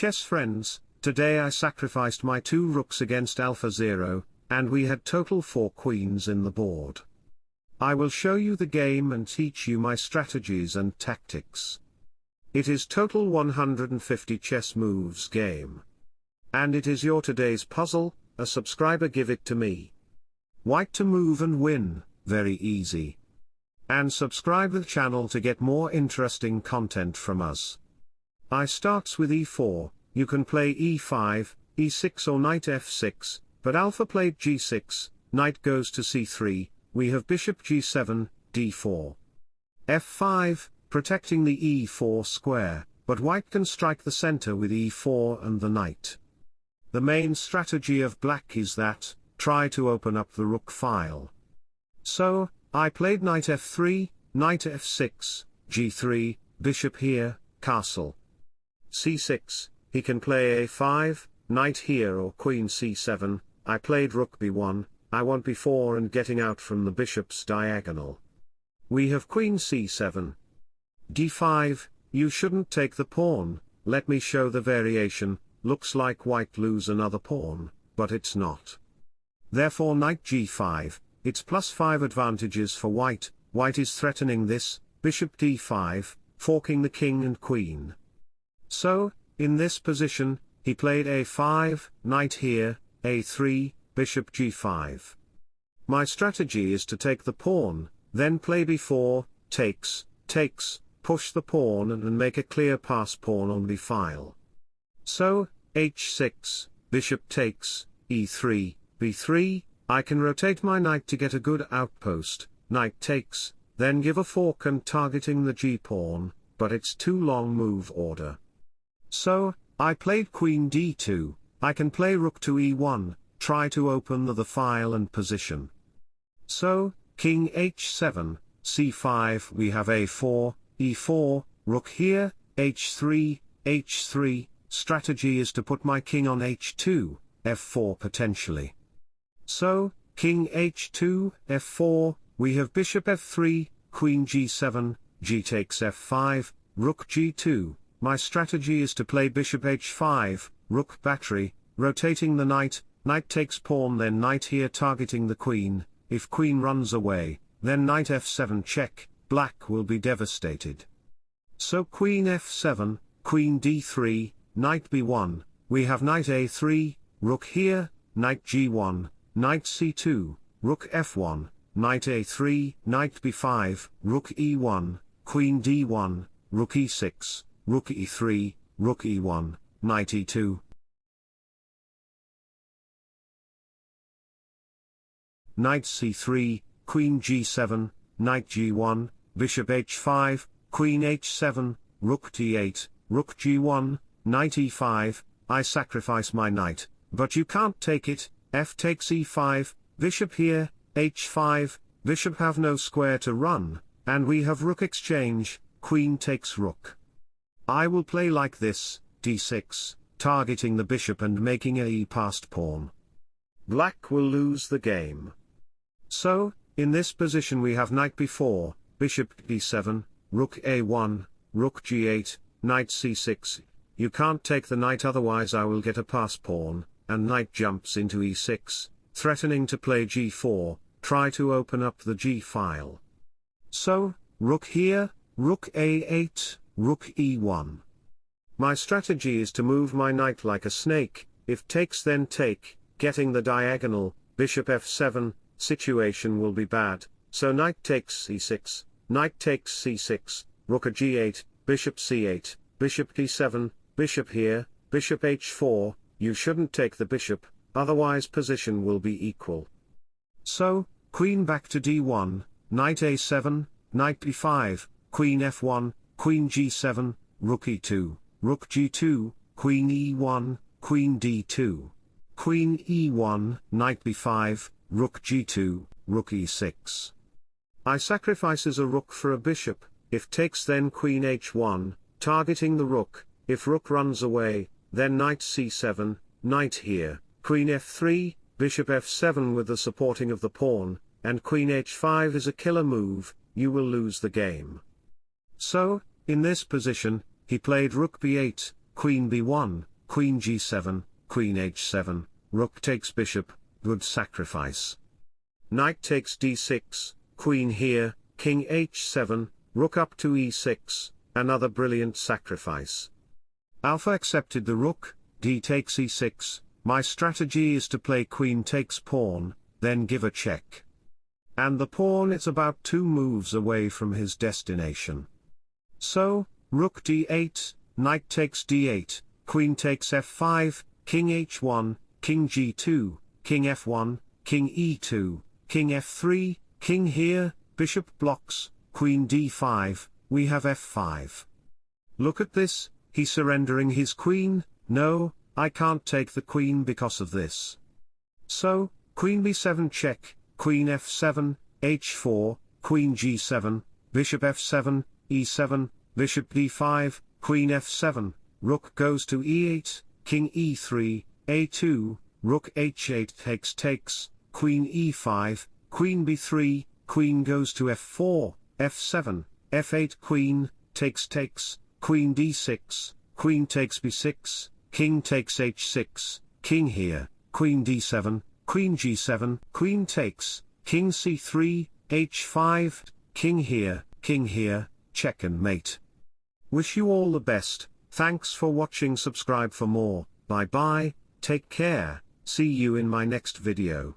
chess friends, today I sacrificed my two rooks against Alpha Zero, and we had total 4 queens in the board. I will show you the game and teach you my strategies and tactics. It is total 150 chess moves game. And it is your today's puzzle, a subscriber give it to me. White to move and win, very easy. And subscribe the channel to get more interesting content from us. I starts with e4, you can play e5, e6 or knight f6, but alpha played g6, knight goes to c3, we have bishop g7, d4. f5, protecting the e4 square, but white can strike the center with e4 and the knight. The main strategy of black is that, try to open up the rook file. So, I played knight f3, knight f6, g3, bishop here, castle. C6, he can play a5, knight here or queen c7, I played rook b1, I want b4 and getting out from the bishop's diagonal. We have queen c7. d5, you shouldn't take the pawn, let me show the variation, looks like white lose another pawn, but it's not. Therefore knight g5, it's plus 5 advantages for white, white is threatening this, bishop d5, forking the king and queen. So, in this position, he played a5, knight here, a3, bishop g5. My strategy is to take the pawn, then play b4, takes, takes, push the pawn and, make a clear pass pawn on the file. So, h6, bishop takes, e3, b3, I can rotate my knight to get a good outpost, knight takes, then give a fork and targeting the g-pawn, but it's too long move order. So, I played queen d2, I can play rook to e1, try to open the, the file and position. So, king h7, c5 we have a4, e4, rook here, h3, h3, strategy is to put my king on h2, f4 potentially. So, king h2, f4, we have bishop f3, queen g7, g takes f5, rook g2, my strategy is to play bishop h5, rook battery, rotating the knight, knight takes pawn then knight here targeting the queen, if queen runs away, then knight f7 check, black will be devastated. So queen f7, queen d3, knight b1, we have knight a3, rook here, knight g1, knight c2, rook f1, knight a3, knight b5, rook e1, queen d1, rook e6, rook e3, rook e1, knight e2. Knight c3, queen g7, knight g1, bishop h5, queen h7, rook d8, rook g1, knight e5, I sacrifice my knight, but you can't take it, f takes e5, bishop here, h5, bishop have no square to run, and we have rook exchange, queen takes rook. I will play like this, d6, targeting the bishop and making a e passed pawn. Black will lose the game. So, in this position we have knight b4, bishop d7, rook a1, rook g8, knight c6, you can't take the knight otherwise I will get a pass pawn, and knight jumps into e6, threatening to play g4, try to open up the g-file. So, rook here, rook a8, rook e1. My strategy is to move my knight like a snake, if takes then take, getting the diagonal, bishop f7, situation will be bad, so knight takes e6, knight takes c6, rook a g8, bishop c8, bishop d7, bishop here, bishop h4, you shouldn't take the bishop, otherwise position will be equal. So, queen back to d1, knight a7, knight b5, queen f1, queen g7, rook e2, rook g2, queen e1, queen d2, queen e1, knight b5, rook g2, rook e6. I sacrifices a rook for a bishop, if takes then queen h1, targeting the rook, if rook runs away, then knight c7, knight here, queen f3, bishop f7 with the supporting of the pawn, and queen h5 is a killer move, you will lose the game. So, in this position, he played rook b8, queen b1, queen g7, queen h7, rook takes bishop, good sacrifice. Knight takes d6, queen here, king h7, rook up to e6, another brilliant sacrifice. Alpha accepted the rook, d takes e6, my strategy is to play queen takes pawn, then give a check. And the pawn is about two moves away from his destination. So, rook d8, knight takes d8, queen takes f5, king h1, king g2, king f1, king e2, king f3, king here, bishop blocks, queen d5, we have f5. Look at this, he surrendering his queen, no, I can't take the queen because of this. So, queen b7 check, queen f7, h4, queen g7, bishop f7, e7, bishop d5, queen f7, rook goes to e8, king e3, a2, rook h8 takes takes, queen e5, queen b3, queen goes to f4, f7, f8 queen, takes takes, queen d6, queen takes b6, king takes h6, king here, queen d7, queen g7, queen takes, king c3, h5, king here, king here, check and mate. Wish you all the best, thanks for watching. Subscribe for more, bye bye, take care, see you in my next video.